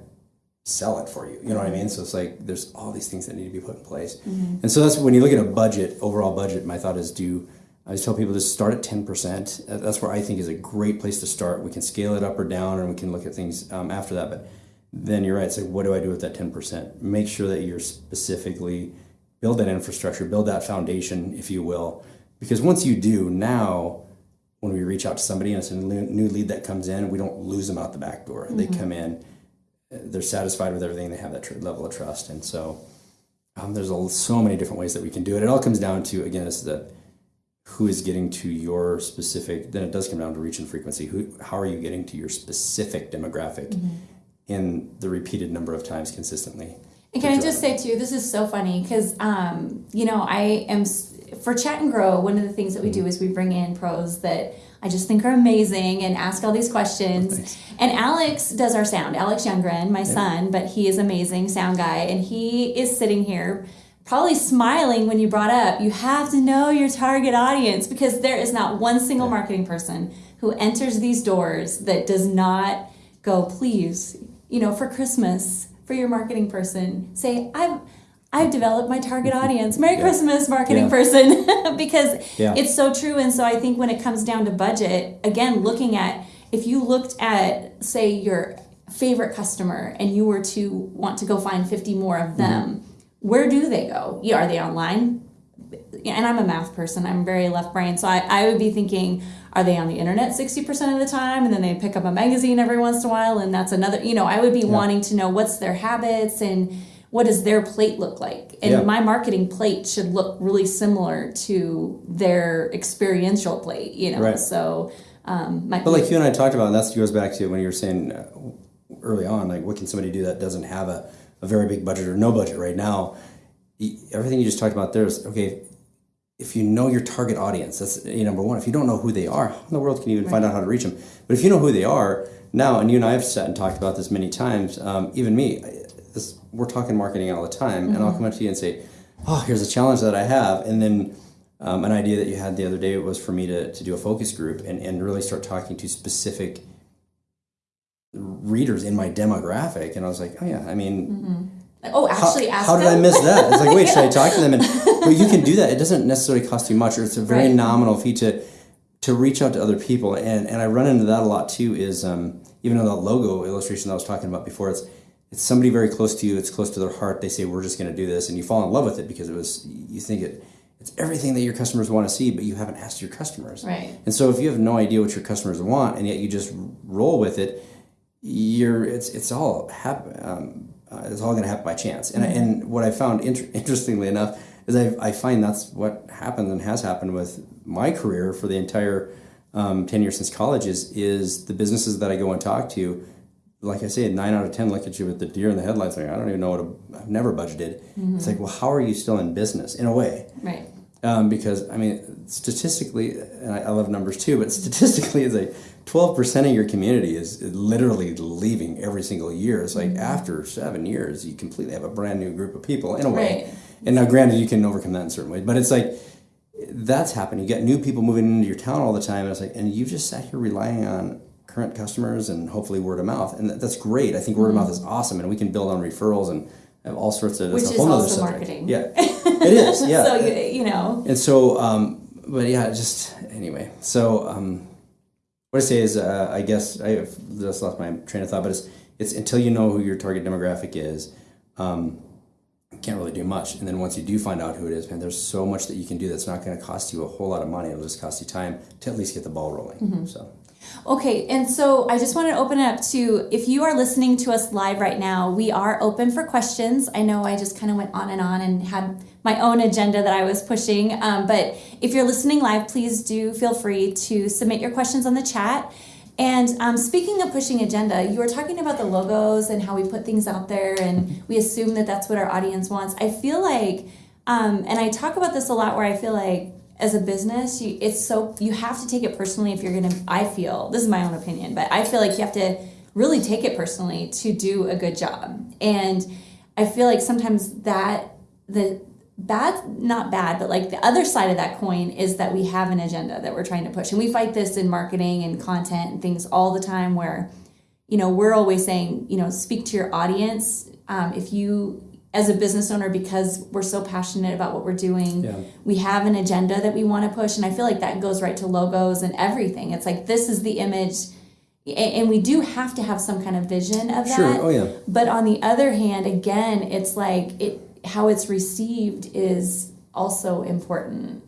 sell it for you. You know what I mean? So it's like there's all these things that need to be put in place. And so that's when you look at a budget, overall budget, my thought is do I just tell people to start at 10%. Uh, That's where I think is a great place to start. We can scale it up or down and we can look at things um, after that. But then you're right. It's like, what do I do with that 10%? Make sure that you're specifically build that infrastructure, build that foundation, if you will. Because once you do, now when we reach out to somebody and it's a new lead that comes in, we don't lose them out the back door. They come in, uh, they're satisfied with everything, they have that tr- level of trust. And so um, there's a, so many different ways that we can do it. It all comes down to, again, is the who is getting to your specific, then it does come down to reach and frequency. Who, how are you getting to your specific demographic in the repeated number of times consistently? And can I just say too, this is so funny because um, you know I am for Chat and Grow. One of the things that we do is we bring in pros that I just think are amazing and ask all these questions. And Alex does our sound. Alex Youngren, my son, but he is amazing sound guy, and he is sitting here. Probably smiling when you brought up, you have to know your target audience because there is not one single marketing person who enters these doors that does not go, please, you know, for Christmas, for your marketing person, say, I've I've developed my target audience. Merry Christmas, marketing Yeah. person, because Yeah. it's so true. And so I think when it comes down to budget, again, looking at if you looked at, say, your favorite customer and you were to want to go find 50 more of mm-hmm. them, where do they go? Are they online? and I'm a math person. I'm very left brain, so I, I would be thinking, are they on the internet sixty percent of the time, and then they pick up a magazine every once in a while, and that's another. You know, I would be wanting to know what's their habits and what does their plate look like, and Yeah. my marketing plate should look really similar to their experiential plate. You know, Right. so. Um, But like you and I talked about, and that goes back to when you were saying uh, early on, like what can somebody do that doesn't have a, a very big budget or no budget right now? Everything you just talked about there is okay. If you know your target audience, that's uh, number one. If you don't know who they are, how in the world can you even find out how to reach them? But if you know who they are now, and you and I have sat and talked about this many times, um, even me, this, we're talking marketing all the time, and I'll come up to you and say, "Oh, here's a challenge that I have," and then um, an idea that you had the other day was for me to, to do a focus group and, and really start talking to specific readers in my demographic. And I was like, oh, yeah, I mean, oh, how, actually, ask how did I miss that? It's like, wait, should I talk to them? And but you can do that. It doesn't necessarily cost you much, or it's a very Right. nominal fee to to reach out to other people. And and I run into that a lot too. Is um, even though the logo illustration that I was talking about before, it's it's somebody very close to you. It's close to their heart. They say, we're just going to do this, and you fall in love with it because it was you think it. It's everything that your customers want to see, but you haven't asked your customers. Right. And so if you have no idea what your customers want, and yet you just roll with it, you're it's it's all hap- um, uh, it's all going to happen by chance. And and what I found inter- interestingly enough is I I find that's what happens and has happened with my career for the entire um, ten years since college is is the businesses that I go and talk to. Like I say, nine out of ten look at you with the deer in the headlights. Like I don't even know what a, I've never budgeted. It's like, well, how are you still in business in a way? Right. um, because I mean, statistically, and I, I love numbers too, but statistically, it's like twelve percent of your community is literally leaving every single year. It's like after seven years, you completely have a brand new group of people in a way. Right. And now, granted, you can overcome that in certain ways, but it's like that's happening. You get new people moving into your town all the time, and it's like, and you just sat here relying on current customers and hopefully word of mouth, and that, that's great. I think word of mouth is awesome, and we can build on referrals and have all sorts of. Which it's a is also marketing. Yeah, it is. Yeah, So you, you know. and so, um, but yeah, just anyway. So, um, what I say is, uh, I guess I just lost my train of thought, but it's it's until you know who your target demographic is, um, can't really do much. And then once you do find out who it is, man, there's so much that you can do that's not going to cost you a whole lot of money. It'll just cost you time to at least get the ball rolling. So, Okay, and so I just want to open it up to if you are listening to us live right now, we are open for questions. I know I just kind of went on and on and had my own agenda that I was pushing, um, but if you're listening live, please do feel free to submit your questions on the chat. And um, speaking of pushing agenda, you were talking about the logos and how we put things out there and we assume that that's what our audience wants. I feel like, um, and I talk about this a lot where I feel like as a business, you, it's so you have to take it personally if you're gonna. I feel this is my own opinion, but I feel like you have to really take it personally to do a good job. And I feel like sometimes that the bad not bad but like the other side of that coin is that we have an agenda that we're trying to push and we fight this in marketing and content and things all the time where you know we're always saying you know speak to your audience um, if you as a business owner because we're so passionate about what we're doing Yeah. we have an agenda that we want to push and i feel like that goes right to logos and everything it's like this is the image and we do have to have some kind of vision of that Sure. Oh yeah. but on the other hand, again, it's like it how it's received is also important.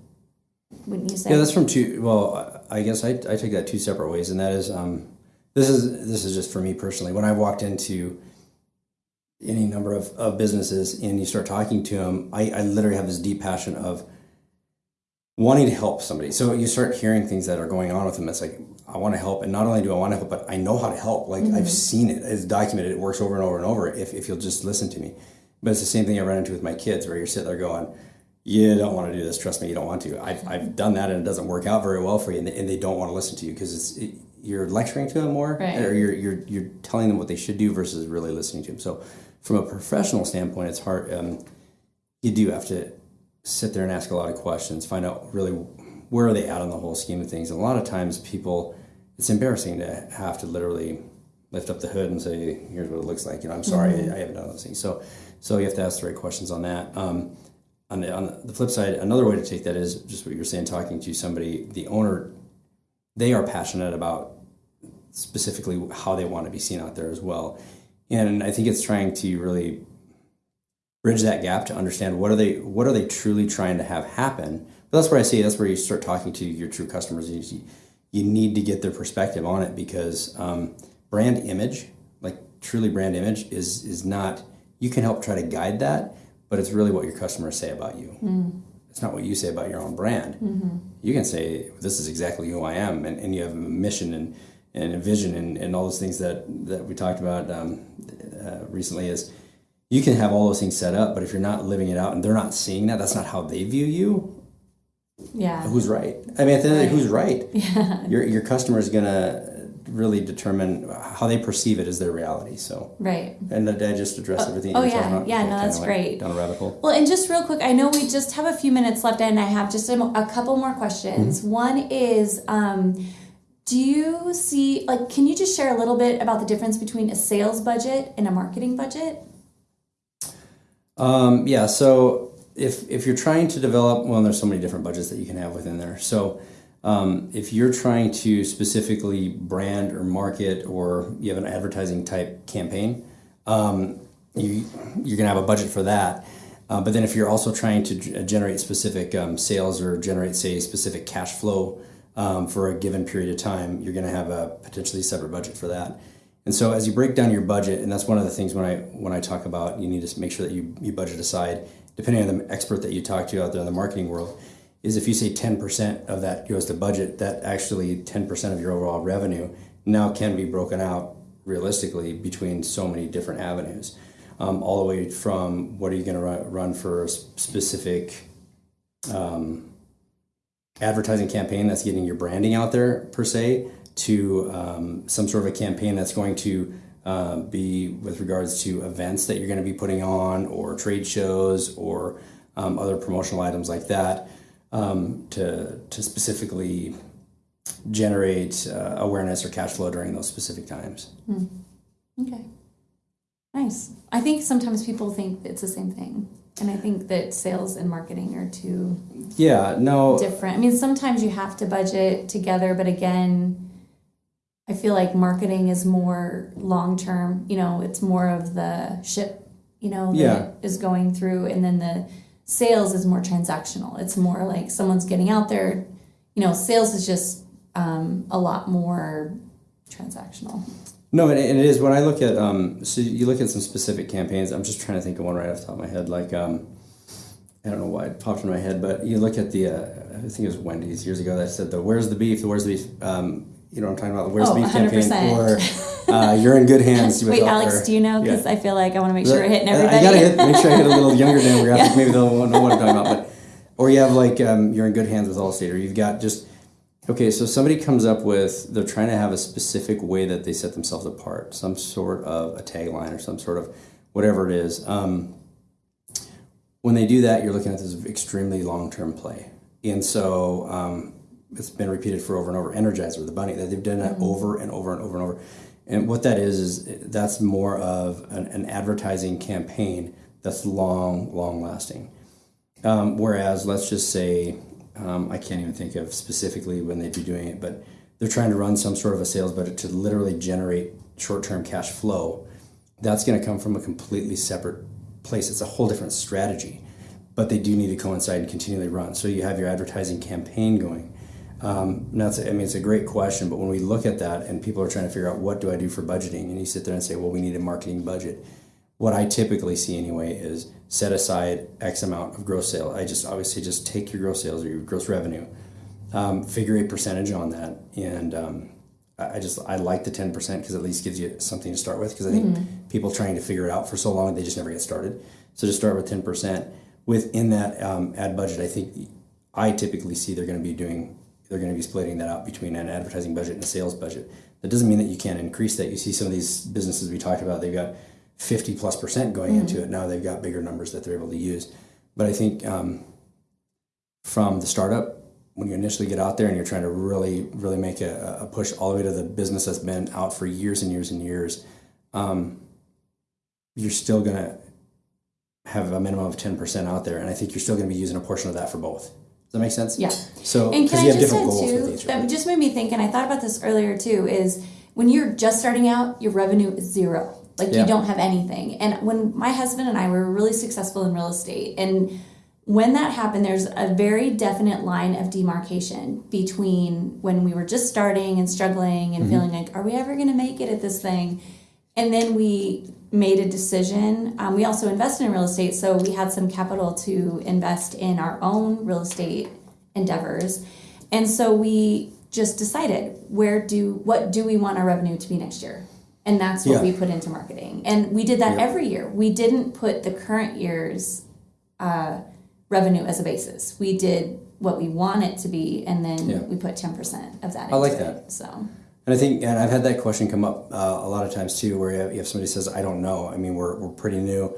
Wouldn't you say? Yeah, that's from two. Well, I guess I, I take that two separate ways, and that is um, this is this is just for me personally. When I walked into any number of, of businesses and you start talking to them, I, I literally have this deep passion of wanting to help somebody. So you start hearing things that are going on with them. It's like I want to help, and not only do I want to help, but I know how to help. Like I've seen it, it's documented. It works over and over and over. If if you'll just listen to me, but it's the same thing I run into with my kids, where you're sitting there going you don't want to do this. Trust me, you don't want to. I've, I've done that and it doesn't work out very well for you, and they, and they don't want to listen to you because it's it, you're lecturing to them more, Right. or you're, you're you're telling them what they should do versus really listening to them. So, from a professional standpoint, it's hard. Um, you do have to sit there and ask a lot of questions, find out really where are they at on the whole scheme of things. And a lot of times, people, it's embarrassing to have to literally lift up the hood and say, "Here's what it looks like." You know, I'm sorry, I, I haven't done those things. So, so you have to ask the right questions on that. Um, on the, on the flip side, another way to take that is just what you're saying, talking to somebody, the owner, they are passionate about specifically how they want to be seen out there as well. And I think it's trying to really bridge that gap to understand what are they what are they truly trying to have happen. But that's where I see that's where you start talking to your true customers. You, you need to get their perspective on it because um, brand image, like truly brand image, is is not. You can help try to guide that, but it's really what your customers say about you. It's not what you say about your own brand. You can say this is exactly who I am, and, and you have a mission and and a vision and, and all those things that that we talked about um, uh, recently. Is you can have all those things set up, but if you're not living it out and they're not seeing that, that's not how they view you. yeah. Who's right? I mean, at the end of the day, who's right? Yeah. Your your customer is gonna really determine how they perceive it as their reality. So, Right. and did I just address everything? oh, you were yeah. Yeah, no, that's great. Down a rabbit hole. Well, and just real quick, I know we just have a few minutes left, and I have just a, a couple more questions. Mm-hmm. One is, um, do you see like? Can you just share a little bit about the difference between a sales budget and a marketing budget? Um, yeah, so if if you're trying to develop, well, there's so many different budgets that you can have within there. So um, if you're trying to specifically brand or market, or you have an advertising type campaign, um, you you're gonna have a budget for that. Uh, but then if you're also trying to g- generate specific um, sales or generate, say, specific cash flow um, for a given period of time, you're going to have a potentially separate budget for that. And so as you break down your budget, and that's one of the things when I when I talk about you need to make sure that you, you budget aside, depending on the expert that you talk to out there in the marketing world, is if you say 10% of that goes to budget, that actually 10% of your overall revenue now can be broken out realistically between so many different avenues. Um, all the way from what are you going to run, for a specific um, advertising campaign that's getting your branding out there per se to um, some sort of a campaign that's going to uh, be with regards to events that you're going to be putting on or trade shows or um, other promotional items like that um, to, to specifically generate uh, awareness or cash flow during those specific times. Okay. Nice. I think sometimes people think it's the same thing. And I think that sales and marketing are two Yeah, no, different. I mean, sometimes you have to budget together, but again, I feel like marketing is more long term. You know, it's more of the ship, you know, that Yeah. is going through, and then the sales is more transactional. It's more like someone's getting out there. You know, sales is just um, a lot more transactional. No, and and it is when I look at um, so you look at some specific campaigns. I'm just trying to think of one right off the top of my head. Like um, I don't know why it popped in my head, but you look at the uh, I think it was Wendy's years ago that said the "Where's the beef?" The "Where's the beef?" Um, you know what I'm talking about? The "Where's Oh, the beef?" campaign, 100%. or uh, "You're in good hands." with Wait, Alex, or- do you know? yeah. Because I feel like I want to make sure we're hitting I- everybody. I gotta hit, make sure I hit a little younger demographic. Yeah. Maybe they'll know what I'm talking about. But or you have like um, you're in good hands with Allstate, or you've got just okay. So somebody comes up with they're trying to have a specific way that they set themselves apart, some sort of a tagline or some sort of whatever it is. Um, when they do that, you're looking at this extremely long term play. And so um, it's been repeated for over and over. Energizer, the bunny, that they've done that over and over and over and over. And what that is is that's more of an, an advertising campaign that's long, long lasting. Um, whereas, let's just say, um, I can't even think of specifically when they'd be doing it, but they're trying to run some sort of a sales budget to literally generate short term cash flow. That's going to come from a completely separate place. It's a whole different strategy, but they do need to coincide and continually run. So you have your advertising campaign going. Um, now, I mean, it's a great question, but when we look at that and people are trying to figure out what do I do for budgeting, and you sit there and say, well, we need a marketing budget. What I typically see anyway is set aside X amount of gross sale. I just obviously just take your gross sales or your gross revenue, um, figure a percentage on that, and um, I just I like the ten percent because at least gives you something to start with. Because I think people trying to figure it out for so long they just never get started. So just start with ten percent within that um, ad budget. I think I typically see they're going to be doing they're going to be splitting that out between an advertising budget and a sales budget. That doesn't mean that you can't increase that. You see some of these businesses we talked about, they've got 50 plus percent going into it. Now they've got bigger numbers that they're able to use. But I think um, from the startup, when you initially get out there and you're trying to really, really make a, a push all the way to the business that's been out for years and years and years, um, you're still going to have a minimum of 10% out there. And I think you're still going to be using a portion of that for both. Does that make sense? Yeah. So, And because can you I have just different ad goals too, each. that right? just made me think, and I thought about this earlier too, is when you're just starting out, your revenue is zero. Like Yeah. you don't have anything. And when my husband and I were really successful in real estate, and when that happened, there's a very definite line of demarcation between when we were just starting and struggling and mm-hmm. feeling like, are we ever going to make it at this thing? And then we made a decision. Um, we also invested in real estate, so we had some capital to invest in our own real estate endeavors. And so we just decided where do what do we want our revenue to be next year? And that's what Yeah. we put into marketing. And we did that Yeah. every year. We didn't put the current year's uh, revenue as a basis. We did what we want it to be, and then Yeah. we put 10% of that I like into that. it. So, And I think, and I've had that question come up uh, a lot of times too, where you have, if somebody says, "I don't know," I mean, we're we're pretty new.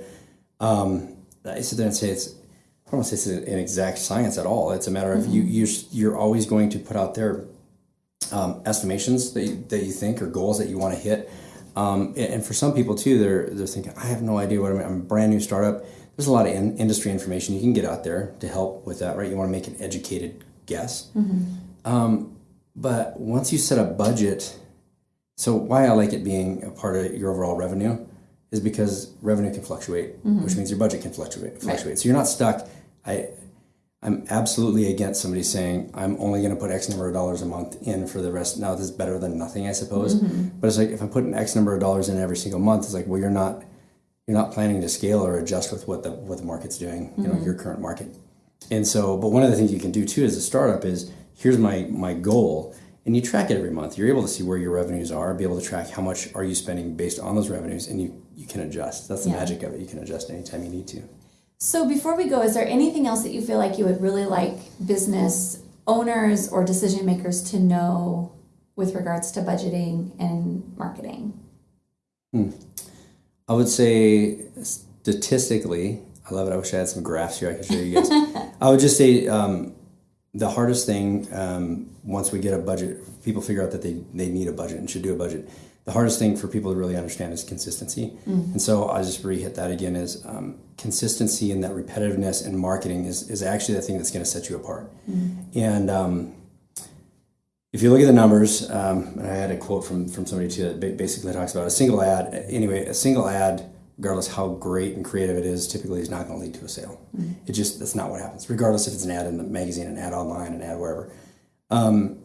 Um, I sit there and say it's. I don't want to say it's an exact science at all. It's a matter of you you you're always going to put out there um, estimations that you, that you think or goals that you want to hit. Um, and, for some people too, they're they're thinking, I have no idea what I'm. I'm a brand new startup. There's a lot of in, industry information you can get out there to help with that, right? You want to make an educated guess. Um, but once you set a budget, so why I like it being a part of your overall revenue is because revenue can fluctuate, mm-hmm. which means your budget can fluctuate. Fluctuate. So you're not stuck. I, I'm absolutely against somebody saying I'm only going to put X number of dollars a month in for the rest. Now this is better than nothing, I suppose. Mm-hmm. But it's like if I'm putting X number of dollars in every single month, it's like well, you're not you're not planning to scale or adjust with what the what the market's doing. You know, mm-hmm. your current market. And so, but one of the things you can do too as a startup is here's my my goal, and you track it every month. You're able to see where your revenues are, be able to track how much are you spending based on those revenues, and you you can adjust. That's the Yeah. magic of it. You can adjust anytime you need to. So before we go, is there anything else that you feel like you would really like business owners or decision makers to know with regards to budgeting and marketing? I would say statistically, I love it. I wish I had some graphs here I could show you guys. I would just say um, the hardest thing um, once we get a budget, people figure out that they, they need a budget and should do a budget. The hardest thing for people to really understand is consistency. And so I'll just re hit that again is um, consistency and that repetitiveness in marketing is, is actually the thing that's going to set you apart. And um, if you look at the numbers, um, and I had a quote from, from somebody too that basically talks about a single ad. Anyway, a single ad, regardless how great and creative it is, typically is not going to lead to a sale. It just that's not what happens. Regardless if it's an ad in the magazine, an ad online, an ad wherever, um,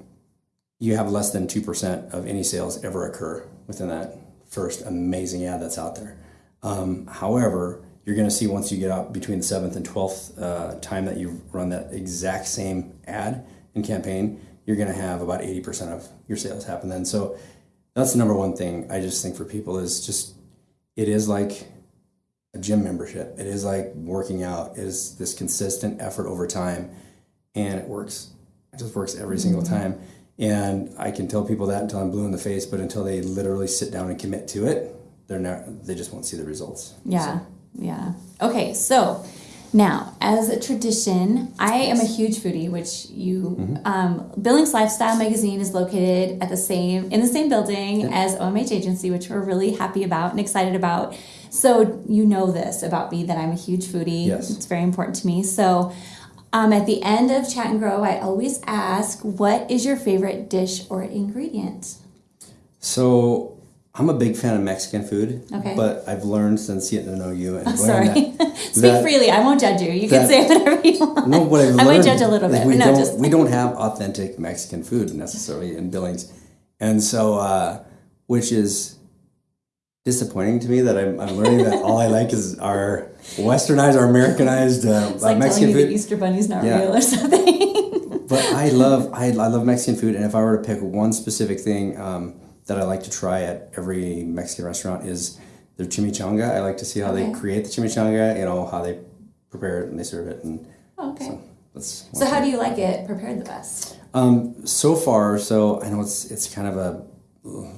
you have less than two percent of any sales ever occur within that first amazing ad that's out there. Um, however, you're going to see once you get out between the seventh and twelfth uh, time that you run that exact same ad and campaign, you're going to have about eighty percent of your sales happen then. So that's the number one thing I just think for people is just it is like a gym membership. It is like working out. It is this consistent effort over time, and it works. It just works every single mm-hmm. time. And I can tell people that until I'm blue in the face, but until they literally sit down and commit to it, they're not. They just won't see the results. Yeah, yeah. Okay, so Now, as a tradition, I am a huge foodie, which you um, Billings Lifestyle Magazine is located at the same in the same building as OMH Agency, which we're really happy about and excited about. So you know this about me that I'm a huge foodie. Yes. It's very important to me. So um, at the end of Chat and Grow, I always ask, "What is your favorite dish or ingredient?" So I'm a big fan of Mexican food. Okay. But I've learned since getting to know you and I'm learning sorry. that- Speak that- freely. I won't judge you. You can say whatever you want. No, what I've I might judge a little bit, We no, don't, just- we don't have authentic Mexican food necessarily in Billings, and so uh, which is disappointing to me that I'm, I'm learning that all I like is our westernized our Americanized uh, like Mexican you food. the Easter Bunny's not Yeah. real or something. but I love I, I love Mexican food, and if I were to pick one specific thing um, that I like to try at every Mexican restaurant is their chimichanga. I like to see how Okay. they create the chimichanga, you know how they prepare it and they serve it, and okay. so that's. So how do you like it prepared the best? Um, so far, so I know it's it's kind of a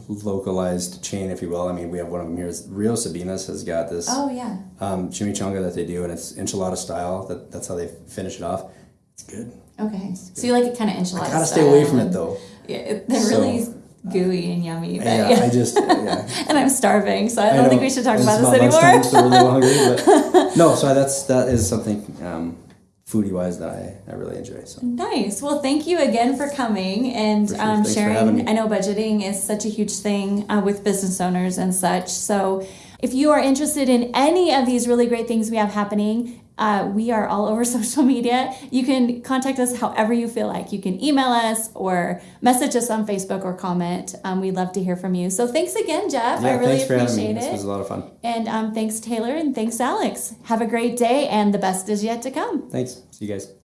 localized chain, if you will. I mean, we have one of them here. It's Rio Sabinas has got this Oh yeah. um, chimichanga that they do, and it's enchilada style. That that's how they finish it off. It's good. Okay. So you like it kind of enchilada. Style. I gotta stay away from it though. Yeah, it- they're So- really gooey and yummy. But Yeah, yeah. I just yeah. and I'm starving, so I I don't think we should talk about this anymore. so hungry, but no. So that's that is something um, foodie wise that I, I really enjoy. So Nice. Well, thank you again for coming and For sure. um, sharing. I know budgeting is such a huge thing uh, with business owners and such. So, if you are interested in any of these really great things we have happening, uh, we are all over social media. You can contact us however you feel like. You can email us or message us on Facebook or comment. Um, we'd love to hear from you. So, thanks again, Jeff. I really thanks for having me. appreciate This it. was a lot of fun. and um, thanks, Taylor, and thanks, Alex. Have a great day, and the best is yet to come. Thanks. See you guys.